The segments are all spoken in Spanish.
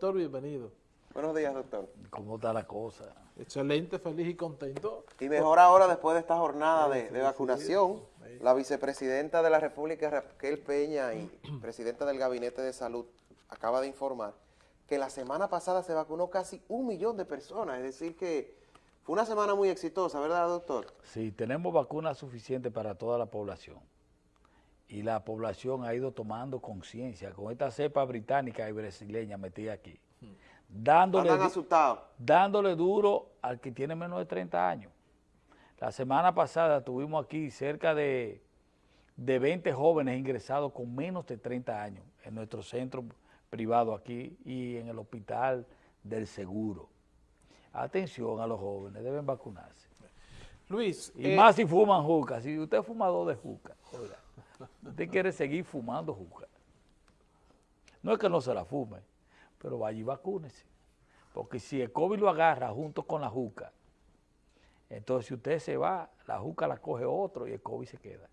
Doctor, bienvenido. Buenos días, doctor. ¿Cómo está la cosa? Excelente, feliz y contento. Y mejor ahora después de esta jornada de, de vacunación, la vicepresidenta de la República, Raquel Peña, y presidenta del Gabinete de Salud, acaba de informar que la semana pasada se vacunó casi un millón de personas, es decir que fue una semana muy exitosa, ¿verdad, doctor? Sí, tenemos vacunas suficientes para toda la población. Y la población ha ido tomando conciencia con esta cepa británica y brasileña metida aquí. Dándole, dándole duro al que tiene menos de 30 años. La semana pasada tuvimos aquí cerca de, de 20 jóvenes ingresados con menos de 30 años en nuestro centro privado aquí y en el hospital del seguro. Atención a los jóvenes, deben vacunarse. Luis. Y eh, más si fuman juca. Si usted es fumador de juca, usted quiere seguir fumando juca. No es que no se la fume, pero vaya y vacúnese. Porque si el COVID lo agarra junto con la juca, entonces si usted se va, la juca la coge otro y el COVID se queda.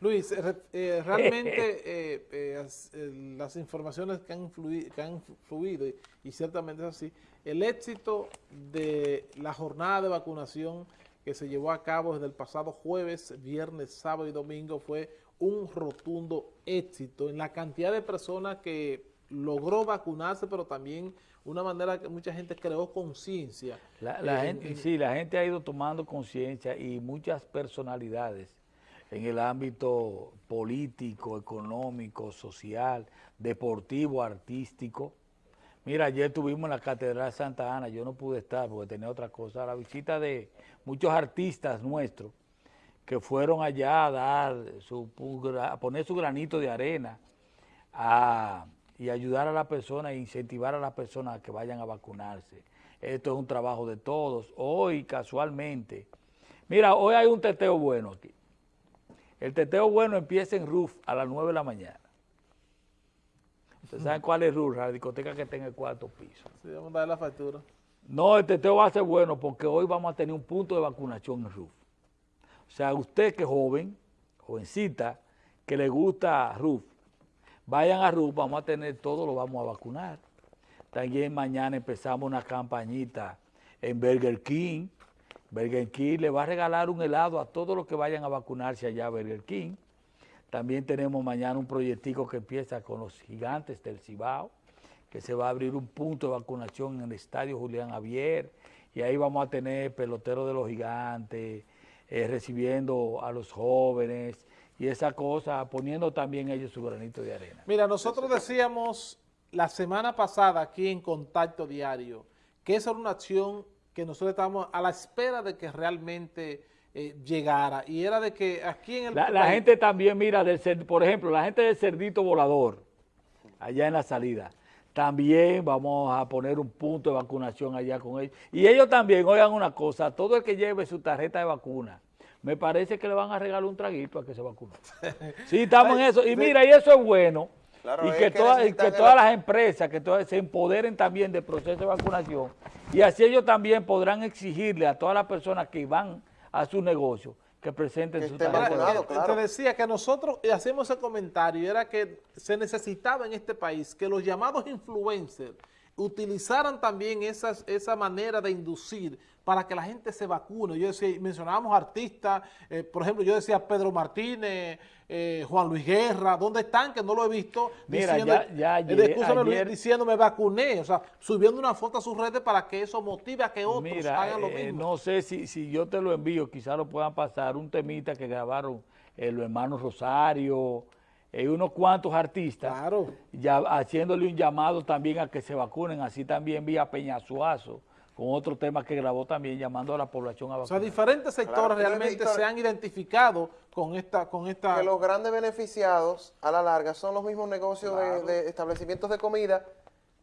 Luis, eh, realmente eh, eh, las informaciones que han, fluido, y, ciertamente es así, el éxito de la jornada de vacunación que se llevó a cabo desde el pasado jueves, viernes, sábado y domingo fue un rotundo éxito en la cantidad de personas que logró vacunarse, pero también una manera que mucha gente creó conciencia. La, gente, sí, la gente ha ido tomando conciencia y muchas personalidades en el ámbito político, económico, social, deportivo, artístico. Mira, ayer estuvimos en la Catedral Santa Ana, yo no pude estar porque tenía otra cosa, la visita de muchos artistas nuestros que fueron allá a dar su, a poner su granito de arena y ayudar a la persona e incentivar a las personas a que vayan a vacunarse. Esto es un trabajo de todos. Hoy, casualmente, mira, hoy hay un teteo bueno aquí. El teteo bueno empieza en RUF a las 9 de la mañana. ¿Ustedes saben cuál es RUF? La discoteca que está en el cuarto piso. Sí, vamos a dar la factura. No, el teteo va a ser bueno porque hoy vamos a tener un punto de vacunación en RUF. O sea, usted que es joven, jovencita, que le gusta RUF, vayan a RUF, vamos a tener todo, lo vamos a vacunar. También mañana empezamos una campañita en Burger King, Burger King le va a regalar un helado a todos los que vayan a vacunarse allá a Burger King. También tenemos mañana un proyectico que empieza con los gigantes del Cibao, que se va a abrir un punto de vacunación en el Estadio Julián Javier, y ahí vamos a tener peloteros de los gigantes, eh, recibiendo a los jóvenes, y esa cosa, poniendo también ellos su granito de arena. Mira, nosotros decíamos la semana pasada aquí en Contacto Diario, que esa era una acción que nosotros estábamos a la espera de que realmente eh, llegara. Y era de que aquí en el La, gente también mira, del, por ejemplo, la gente del Cerdito Volador, allá en la salida, también vamos a poner un punto de vacunación allá con ellos. Y ellos también, oigan una cosa, todo el que lleve su tarjeta de vacuna, me parece que le van a regalar un traguito a que se vacune. Sí, estamos en eso. Y mira, y eso es bueno y que, todas las empresas que todas se empoderen también del proceso de vacunación y así ellos también podrán exigirle a todas las personas que van a su negocio que presenten su tarjeta. Te decía que nosotros hacemos ese comentario, era que se necesitaba en este país que los llamados influencers utilizaran también esas, esa manera de inducir para que la gente se vacune. Yo decía, mencionábamos artistas, eh, por ejemplo, yo decía Pedro Martínez, eh, Juan Luis Guerra, ¿dónde están? Que no lo he visto. Mira, diciendo, ya, ya diciendo me vacuné, o sea, subiendo una foto a sus redes para que eso motive a que otros hagan lo eh, mismo. No sé si, si yo te lo envío, quizás lo puedan pasar, un temita que grabaron los hermanos Rosario, hay unos cuantos artistas ya haciéndole un llamado también a que se vacunen, así también vía Peñasuazo, con otro tema que grabó también llamando a la población a vacunar. O sea, diferentes sectores realmente se han identificado con esta, con esta... Que los grandes beneficiados a la larga son los mismos negocios de, establecimientos de comida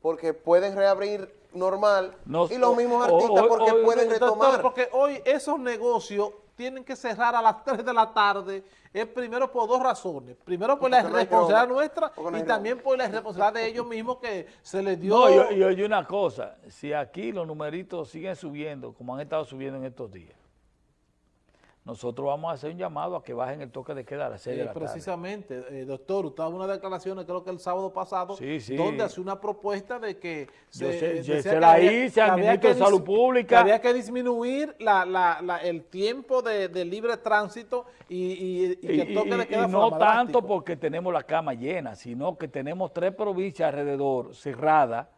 porque pueden reabrir normal y los mismos artistas porque pueden retomar. porque hoy esos negocios tienen que cerrar a las 3 de la tarde es primero por dos razones. Primero por la responsabilidad nuestra y también por la responsabilidad de ellos mismos que se les dio... No, y, oye una cosa, si aquí los numeritos siguen subiendo como han estado subiendo en estos días, nosotros vamos a hacer un llamado a que bajen el toque de queda a las 6 de Eh, la tarde. precisamente, eh, doctor, usted daba unas declaraciones, creo que el sábado pasado, Sí, sí. donde hace una propuesta de que Yo sé- eh, se que la había- hice al ministro de Salud Pública. que había que disminuir la, la- la- el tiempo de, de libre tránsito y, y- y que el Y, toque de queda y no tanto drástico. porque tenemos la cama llena, sino que tenemos tres provincias alrededor cerradas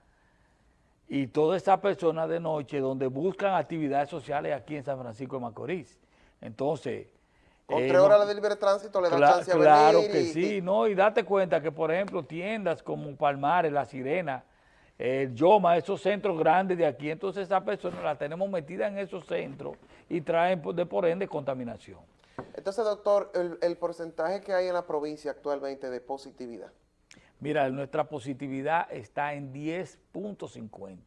y todas esas personas de noche donde buscan actividades sociales aquí en San Francisco de Macorís. Entonces... Con eh, tres no- horas de libre tránsito le da chance a claro venir. que y- sí, y- ¿no? Y date cuenta que, por ejemplo, tiendas como Palmares, La Sirena, el Yoma, esos centros grandes de aquí, entonces esas personas las tenemos metidas en esos centros y traen por- de por ende contaminación. Entonces, doctor, el, el porcentaje que hay en la provincia actualmente de positividad. Mira, nuestra positividad está en 10.50,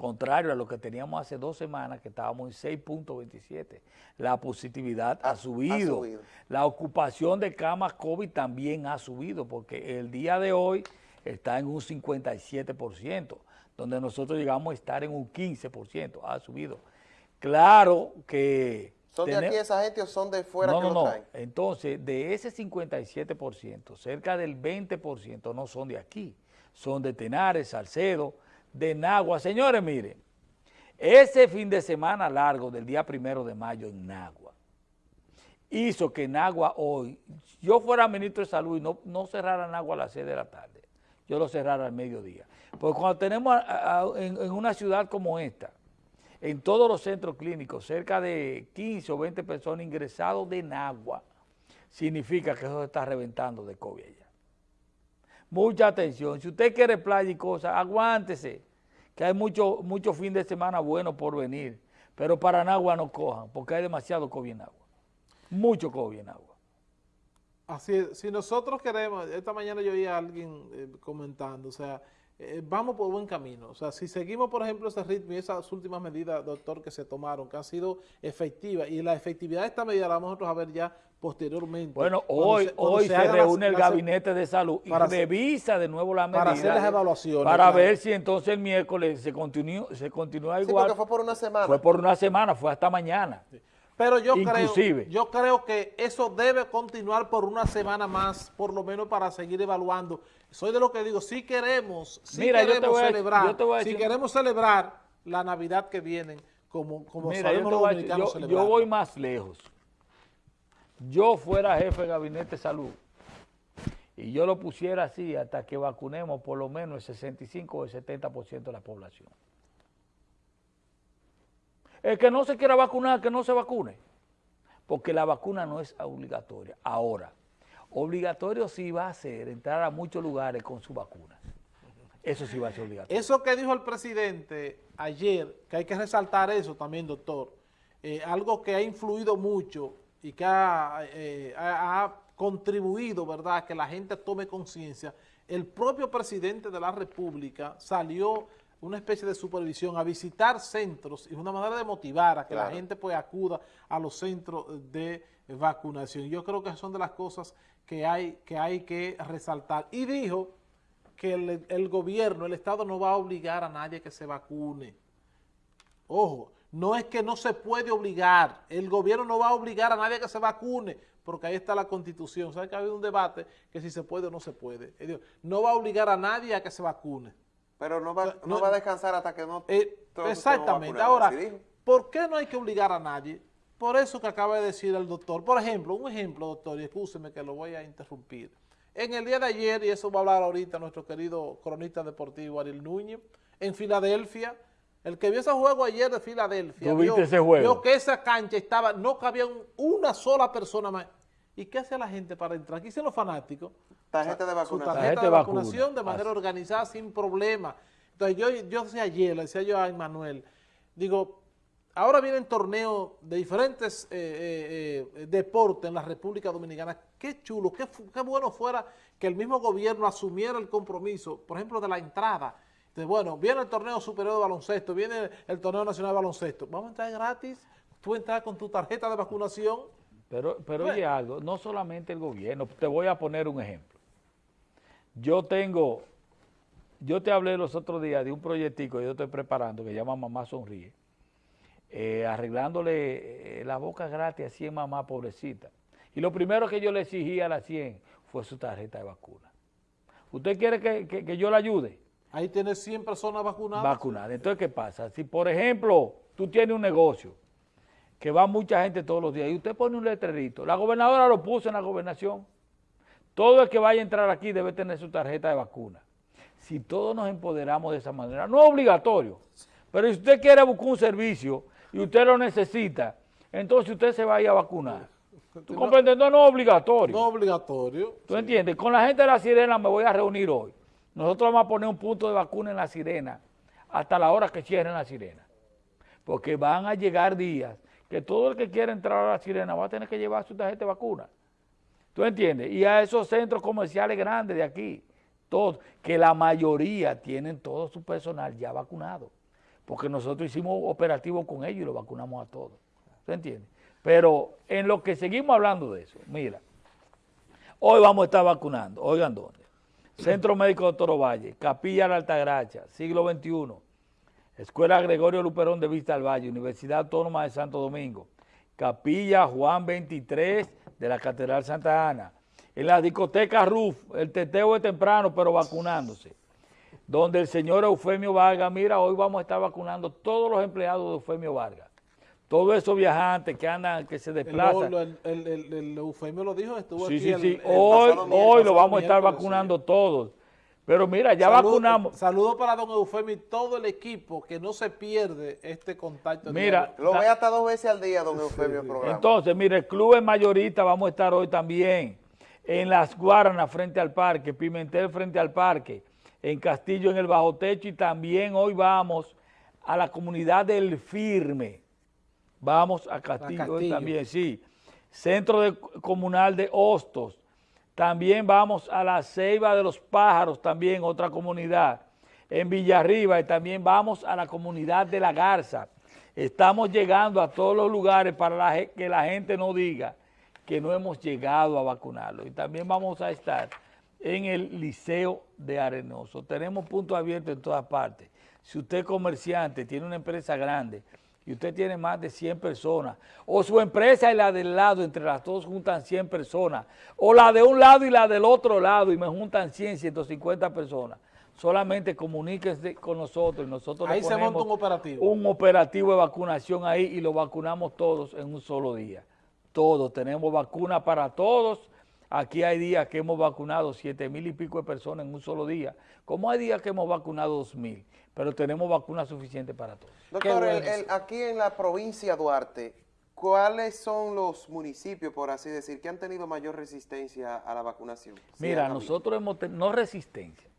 contrario a lo que teníamos hace dos semanas, que estábamos en 6.27. La positividad ha, Ha- ha subido. La ocupación de camas COVID también ha subido, porque el día de hoy está en un 57%, donde nosotros llegamos a estar en un 15%, ha subido. Claro que... ¿Son de aquí esa gente o son de fuera no, que no, lo no. traen? Entonces, de ese 57%, cerca del 20% no son de aquí. Son de Tenares, Salcedo, de Nagua. Señores, miren, ese fin de semana largo del día primero de mayo en Nagua hizo que Nagua hoy, yo fuera ministro de salud y no, no cerrara Nagua a las 6 de la tarde, yo lo cerrara al mediodía. Porque cuando tenemos en una ciudad como esta, en todos los centros clínicos, cerca de 15 o 20 personas ingresados de Nagua, significa que eso se está reventando de COVID allá. Mucha atención. Si usted quiere playa y cosas, aguántese, que hay mucho, mucho fin de semana bueno por venir. Pero para Nagua no cojan, porque hay demasiado COVID en agua. Mucho COVID en agua. Así es, si nosotros queremos, esta mañana yo oí a alguien eh, comentando, o sea, eh, vamos por buen camino. O sea, si seguimos, por ejemplo, ese ritmo y esas últimas medidas, doctor, que se tomaron, que han sido efectivas, y la efectividad de esta medida la vamos a ver ya posteriormente. Bueno, hoy, se- hoy se, las- reúne el las- gabinete de salud y revisa de nuevo la medida. para hacer las evaluaciones, Para claro. ver si entonces el miércoles se continúa, se continúa Sí, igual. porque fue por una semana. Fue por una semana, fue hasta mañana. Pero yo Inclusive. creo, yo creo que eso debe continuar por una semana más, por lo menos para seguir evaluando. Soy de lo que digo, si queremos, si Mira, queremos a- celebrar, si queremos celebrar la Navidad que viene, como, como Mira, sabemos los voy a yo- voy más lejos. Yo fuera jefe de gabinete de salud y yo lo pusiera así hasta que vacunemos por lo menos el 65 o el 70% de la población. El que no se quiera vacunar, que no se vacune, porque la vacuna no es obligatoria. Ahora, obligatorio sí va a ser entrar a muchos lugares con su vacuna. Eso sí va a ser obligatorio. Eso que dijo el presidente ayer, que hay que resaltar eso también, doctor, eh, algo que ha influido mucho y que ha, eh, ha- contribuido, ¿verdad?, a que la gente tome conciencia. El propio presidente de la República salió una especie de supervisión a visitar centros y una manera de motivar a que la gente pues acuda a los centros de vacunación. Yo creo que son de las cosas que hay que, hay que resaltar. Y dijo que el, el gobierno, el Estado no va a obligar a nadie que se vacune. Ojo, no es que no se puede obligar, el gobierno no va a obligar a nadie que se vacune, porque ahí está la constitución. ¿Sabe que ha habido un debate que si se puede o no se puede? No va a obligar a nadie a que se vacune. Pero no va, sea, no, no- va a descansar hasta que no... Eh, exactamente. Ahora. ¿por qué no hay que obligar a nadie? Por eso que acaba de decir el doctor. Por ejemplo, un ejemplo, doctor, y escúcheme que lo voy a interrumpir. En el día de ayer, y eso va a hablar ahorita nuestro querido cronista deportivo Ariel Núñez, en Filadelfia, el que vio ese juego ayer de Filadelfia, ¿Tú viste ese juego? vio que esa cancha estaba, no cabía un- una sola persona más. ¿Y qué hace la gente para entrar? Aquí dicen los fanáticos. Tarjeta de Su vacunación. tarjeta Tarjeta de de vacuna. vacunación de manera Así. organizada sin problema. Entonces yo, yo decía ayer, le decía yo a Manuel, digo, ahora vienen torneos de diferentes eh, eh, eh, deportes en la República Dominicana. Qué chulo, qué, qué bueno fuera que el mismo gobierno asumiera el compromiso, por ejemplo, de la entrada. Entonces, bueno, viene el torneo superior de baloncesto, viene el torneo nacional de baloncesto. Vamos a entrar gratis, tú entras con tu tarjeta de vacunación. Pero, pero Bueno. oye algo, no solamente el gobierno, te voy a poner un ejemplo. Yo tengo, yo te hablé los otros días de un proyectico que yo estoy preparando que se llama Mamá Sonríe. eh, arreglándole eh, la boca gratis a 100 mamás pobrecitas. Y lo primero que yo le exigí a la 100 fue su tarjeta de vacuna. ¿Usted quiere que, yo le ayude? Ahí tiene 100 personas vacunadas. Vacunadas. Entonces, ¿qué pasa? Si, por ejemplo, tú tienes un negocio que va mucha gente todos los días y usted pone un letrerito, la gobernadora lo puso en la gobernación, todo el que vaya a entrar aquí debe tener su tarjeta de vacuna. Si todos nos empoderamos de esa manera, no es obligatorio, pero si usted quiere buscar un servicio y usted lo necesita, entonces usted se vaya a vacunar. ¿Tú comprendes? No, no es obligatorio. No obligatorio. ¿Tú entiendes? Con la gente de la sirena me voy a reunir hoy. Nosotros vamos a poner un punto de vacuna en la sirena hasta la hora que cierren la sirena. Porque van a llegar días que todo el que quiera entrar a la sirena va a tener que llevar su tarjeta de vacuna. ¿Tú entiendes? Y a esos centros comerciales grandes de aquí, todos, que la mayoría tienen todo su personal ya vacunado. Porque nosotros hicimos operativos con ellos y lo vacunamos a todos. ¿Tú entiendes? Pero en lo que seguimos hablando de eso, mira, hoy vamos a estar vacunando, oigan dónde. Centro Médico de Toro Valle, Capilla de Altagracia, siglo XXI, Escuela Gregorio Luperón de Vista al Valle, Universidad Autónoma de Santo Domingo, Capilla Juan 23 de la Catedral Santa Ana, en la discoteca RUF, el teteo es temprano, pero vacunándose, donde el señor Eufemio Vargas, mira, hoy vamos a estar vacunando todos los empleados de Eufemio Vargas todos esos viajantes que andan, que se desplazan. El, el, el, Eufemio lo dijo, estuvo sí, aquí. Sí, sí, hoy, hoy lo vamos a estar vacunando todos. Pero mira, ya vacunamos. Saludos para don Eufemio y todo el equipo, que no se pierde este contacto. Mira. Lo ve hasta dos veces al día, don Eufemio, el programa. Entonces, mire, el club es mayorista, vamos a estar hoy también. En Las Guaranas, frente al parque, Pimentel, frente al parque, en Castillo, en el Bajo Techo, y también hoy vamos a la comunidad del Firme Vamos a Castillo, también, sí. Centro Comunal de Hostos. También vamos a la Ceiba de los Pájaros, también otra comunidad. En Villarriba y también vamos a la comunidad de La Garza. Estamos llegando a todos los lugares para que la gente no diga que no hemos llegado a vacunarlo. Y también vamos a estar en el Liceo de Arenoso. Tenemos puntos abiertos en todas partes. Si usted es comerciante, tiene una empresa grande, y usted tiene más de 100 personas, o su empresa y la del lado, entre las dos juntan 100 personas, o la de un lado y la del otro lado y me juntan 100, 150 personas, solamente comuníquense con nosotros y nosotros ahí se monta un operativo. Un operativo de vacunación ahí y lo vacunamos todos en un solo día. Todos, tenemos vacuna para todos. Aquí hay días que hemos vacunado 7 mil y pico de personas en un solo día, como hay días que hemos vacunado 2 mil pero tenemos vacunas suficientes para todos. Doctor, aquí en la provincia de Duarte, ¿cuáles son los municipios, por así decir, que han tenido mayor resistencia a la vacunación? Mira, nosotros hemos tenido, no resistencia,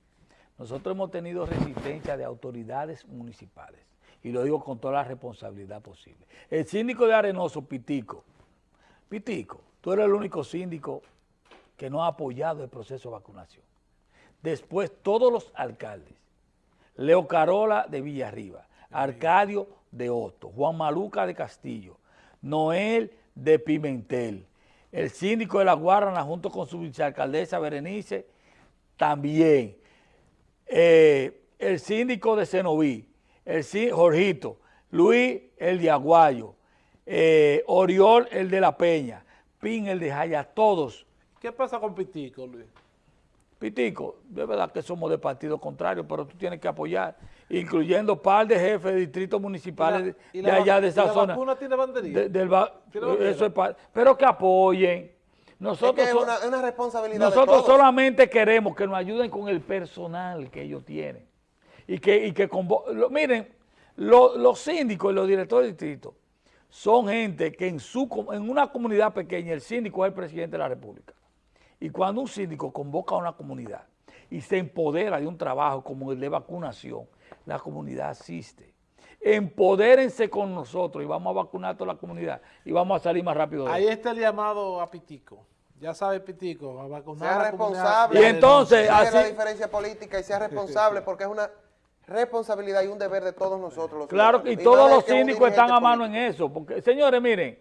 nosotros hemos tenido resistencia de autoridades municipales, y lo digo con toda la responsabilidad posible. El síndico de Arenoso, Pitico, Pitico, tú eres el único síndico que no ha apoyado el proceso de vacunación. Después, todos los alcaldes, Leo Carola de Villarriba, Arcadio de Otto, Juan Maluca de Castillo, Noel de Pimentel, el síndico de La Guarana junto con su vicealcaldesa Berenice también, eh, el síndico de Cenoví, el Jorgito, Luis el de Aguayo, eh, Oriol el de La Peña, Pin el de Jaya, todos. ¿Qué pasa con Pitico, Luis? Pitico, de verdad que somos de partido contrario, pero tú tienes que apoyar, incluyendo par de jefes de distritos municipales de allá de esa la zona. Vacuna tiene banderilla? eso es pero que apoyen. Nosotros, es, una, responsabilidad Nosotros solamente queremos que nos ayuden con el personal que ellos tienen. Y que, y que miren, los síndicos y los directores de distrito son gente que en, su, en una comunidad pequeña el síndico es el presidente de la república. Y cuando un síndico convoca a una comunidad y se empodera de un trabajo como el de vacunación, la comunidad asiste. Empodérense con nosotros y vamos a vacunar a toda la comunidad y vamos a salir más rápido. Ahí está el llamado a Pitico. Ya sabe Pitico, a vacunar sea responsable. Y entonces, así, la diferencia política y sea responsable porque es una responsabilidad y un deber de todos nosotros. Los claro, y todos los síndicos están a mano en eso. Porque, señores, miren,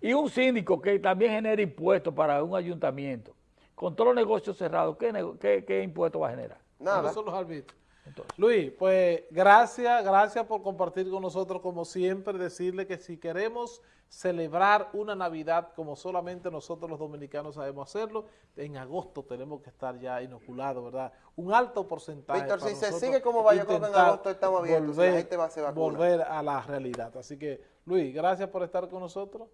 y un síndico que también genera impuestos para un ayuntamiento, con todos los negocios cerrados, ¿qué, qué, impuesto va a generar? Nada. Son los Entonces, Luis, pues gracias, gracias por compartir con nosotros como siempre, decirle que si queremos celebrar una Navidad como solamente nosotros los dominicanos sabemos hacerlo, en agosto tenemos que estar ya inoculados, ¿verdad? Un alto porcentaje. Víctor, para si se sigue como va, yo creo que en agosto estamos abiertos, si la gente va a hacer vacuna. Volver a la realidad. Así que, Luis, gracias por estar con nosotros.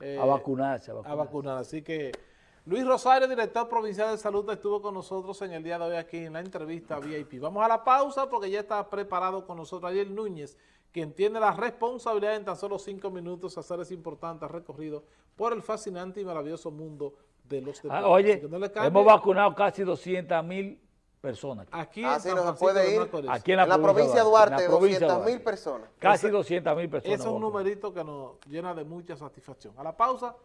Eh, a vacunarse, a a vacunarse. vacunar. Así que Luis Rosario, director provincial de salud, estuvo con nosotros en el día de hoy aquí en la entrevista VIP. Vamos a la pausa porque ya está preparado con nosotros Ariel Núñez, quien tiene la responsabilidad en tan solo cinco minutos hacer ese importante recorrido por el fascinante y maravilloso mundo de los deportes. Ah, oye, no hemos vacunado casi 200 mil personas. Aquí Ah, en sí, no puede de ir. Aquí en la, En la provincia de en Duarte, la provincia de 200 mil Duarte. personas. Casi 200 mil personas. Ese es un numerito que nos llena de mucha satisfacción. A la pausa,